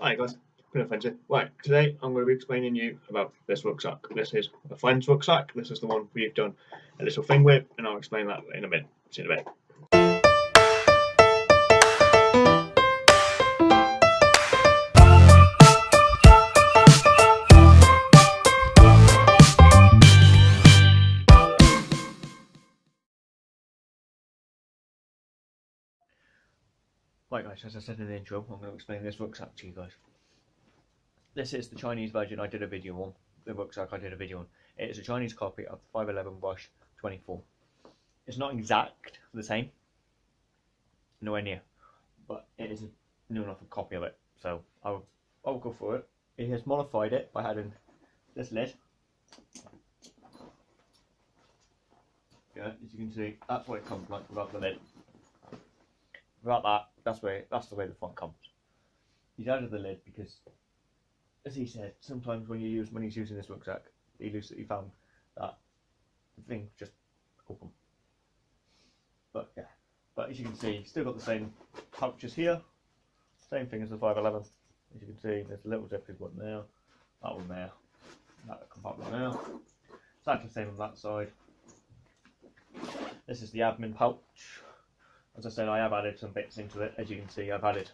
Hi guys, been offensive. Right, today I'm going to be explaining you about this rucksack. This is a friend's rucksack. This is the one we've done a little thing with, and I'll explain that in a bit. See you in a bit. As I said in the intro, I'm going to explain this rucksack to you guys. This is the Chinese version I did a video on, the rucksack I did a video on. It is a Chinese copy of the 511 Rush 24. It's not exact the same, nowhere near, but it is a new enough a copy of it. So I'll, I'll go for it. He has modified it by adding this lid. Yeah, as you can see, that's what it comes like without the lid. Without that, that's where that's the way the front comes. He's out of the lid because, as he said, sometimes when you use when he's using this rucksack, he he found that the thing just open. But yeah, but as you can see, still got the same pouches here, same thing as the 511. As you can see, there's a little zippy one there, that one there, that compartment there. Exactly the same on that side. This is the admin pouch as I said, I have added some bits into it. As you can see, I've added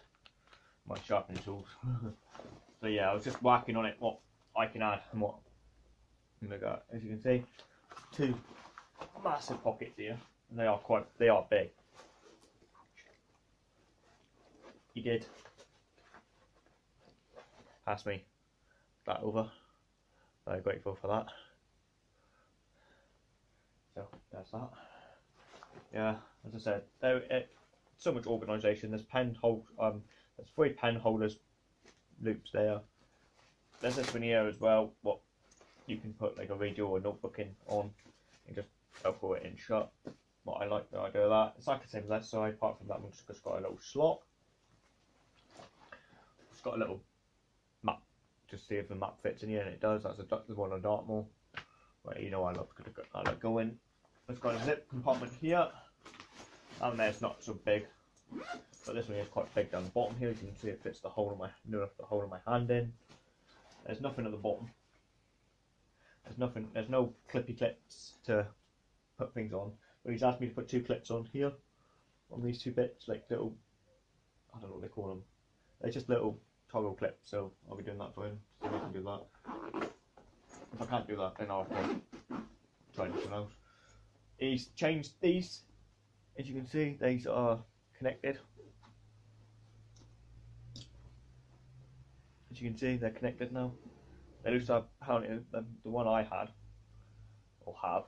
my sharpening tools. so yeah, I was just working on it, what I can add and what I got. As you can see, two massive pockets here. And they are quite, they are big. He did pass me that over. Very grateful for that. So that's that. Yeah as I said, there it, so much organisation. There's pen hold, um, there's three pen holders loops there. There's this one here as well. What you can put like a radio or notebook in on, and just pull it in shut. What I like the idea of that. It's like the same as that side. Apart from that one's just got a little slot. It's got a little map. Just see if the map fits in here, and it does. That's a the one on Dartmoor. Well, you know I love I like going. It's got a zip compartment here. And there's not so big, but this one is quite big down the bottom here. You can see, it fits the hole of my near the hole of my hand in. There's nothing at the bottom. There's nothing. There's no clippy clips to put things on. But he's asked me to put two clips on here, on these two bits, like little. I don't know what they call them. They're just little toggle clips. So I'll be doing that for him. So I can do that. If I can't do that, then I'll to try something else. He's changed these as you can see these are connected. As you can see they're connected now. They looks like apparently the, the one I had or have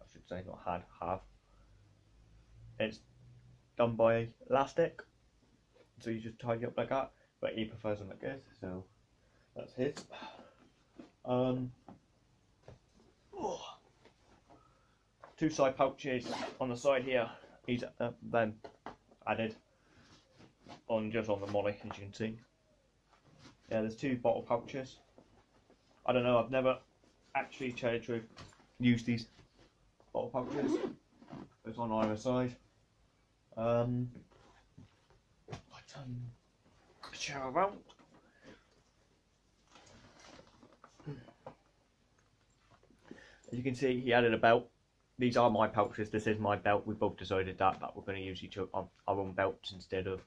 I should say not had have it's done by elastic. So you just tie it up like that but he prefers them like this so that's his. Um two side pouches on the side here. He's uh, then added on just on the MOLLE, as you can see. Yeah, there's two bottle pouches. I don't know. I've never actually, tried to use these bottle pouches. It's on either side. Um, I turn the chair around. As you can see, he added a belt these are my pouches. This is my belt. We both decided that that we're going to use each other, our own belts instead of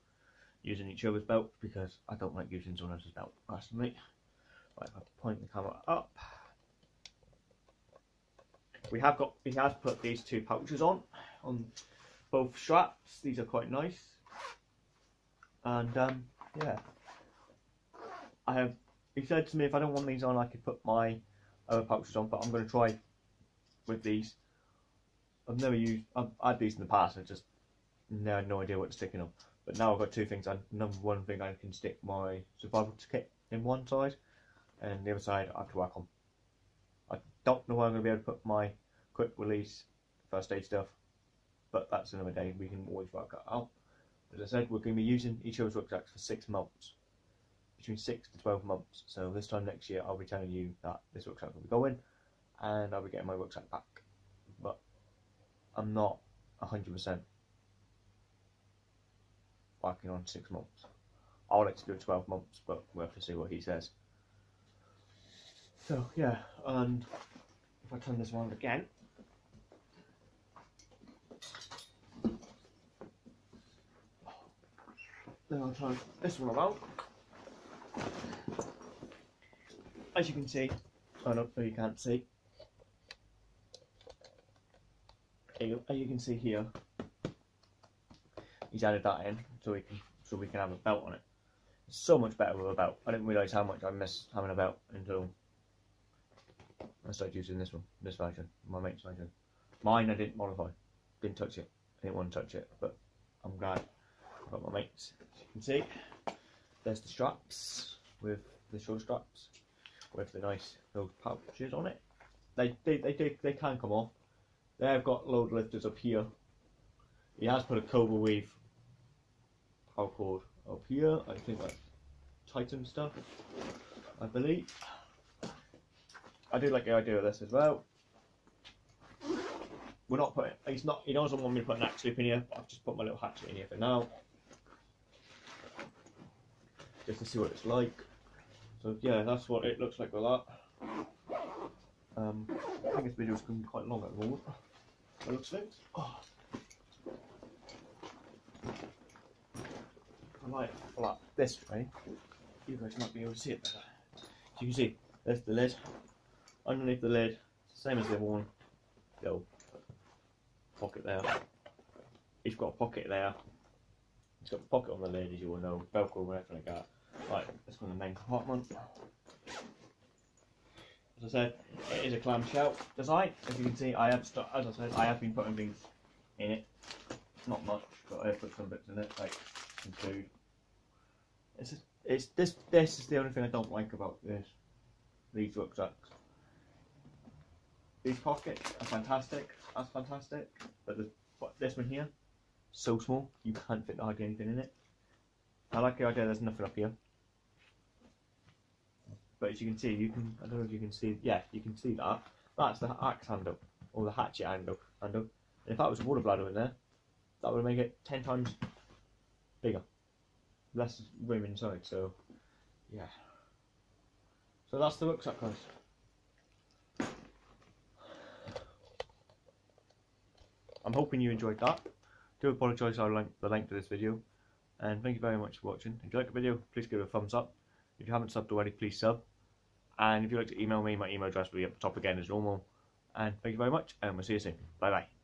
using each other's belts because I don't like using someone else's belt personally. Right, I have to point the camera up. We have got. He has put these two pouches on on both straps. These are quite nice. And um, yeah, I have. He said to me if I don't want these on, I could put my other pouches on, but I'm going to try with these I've never used. I've these in the past. I just no, had no idea what to stick in them. But now I've got two things. I number one thing I can stick my survival kit in one side, and the other side I have to work on. I don't know where I'm going to be able to put my quick release first aid stuff, but that's another day. We can always work that out. As I said, we're going to be using each other's rucksacks for six months, between six to twelve months. So this time next year, I'll be telling you that this rucksack will be going, and I'll be getting my rucksack back. I'm not 100% working on six months. I would like to do 12 months, but we'll have to see what he says. So yeah, and if I turn this around again, then I'll turn this one around. As you can see, I don't know you can't see. As you can see here, he's added that in so we can so we can have a belt on it. It's so much better with a belt. I didn't realise how much I miss having a belt until I started using this one, this version, my mate's version. Mine I didn't modify, didn't touch it. I didn't want to touch it, but I'm glad I got my mates. As you can see, there's the straps with the shoulder straps with the nice little pouches on it. They they they, they, they can come off. They've got load lifters up here. He has put a Cobra Weave paracord up here. I think that's Titan stuff, I believe. I do like the idea of this as well. We're not putting. He's not. He doesn't want me to put an axe loop in here. But I've just put my little hatchet in here for now, just to see what it's like. So yeah, that's what it looks like with that. Um, I think this video is going to be quite long at the moment. Looks like. Oh. I might flap this way. You guys might be able to see it better. So you can see, there's the lid. Underneath the lid, same as the other one, little pocket there. He's got a pocket there. He's got a pocket on the lid, as you all know, Velcro and everything like that. Right, go to the main compartment. As I said, it is a clamshell design. As you can see, I have, st- as I said, I have been putting things in it. Not much, but I have put some bits in it, like some food. It's, it's this. This is the only thing I don't like about this. These rucksacks. These pockets are fantastic. That's fantastic. But the, but this one here, so small, you can't fit hardly anything in it. I like the idea. There's nothing up here. But as you can see, you can. I don't know if you can see. Yeah, you can see that. That's the axe handle or the hatchet handle. Handle. And if that was a water bladder in there, that would make it ten times bigger. Less room inside. So, yeah. So that's the rucksack, guys. I'm hoping you enjoyed that. Do apologise for the length of this video. And thank you very much for watching. If you like the video, please give it a thumbs up. If you haven't subbed already, please sub. And if you'd like to email me, my email address will be at the top again as normal. And thank you very much, and we'll see you soon. Bye bye.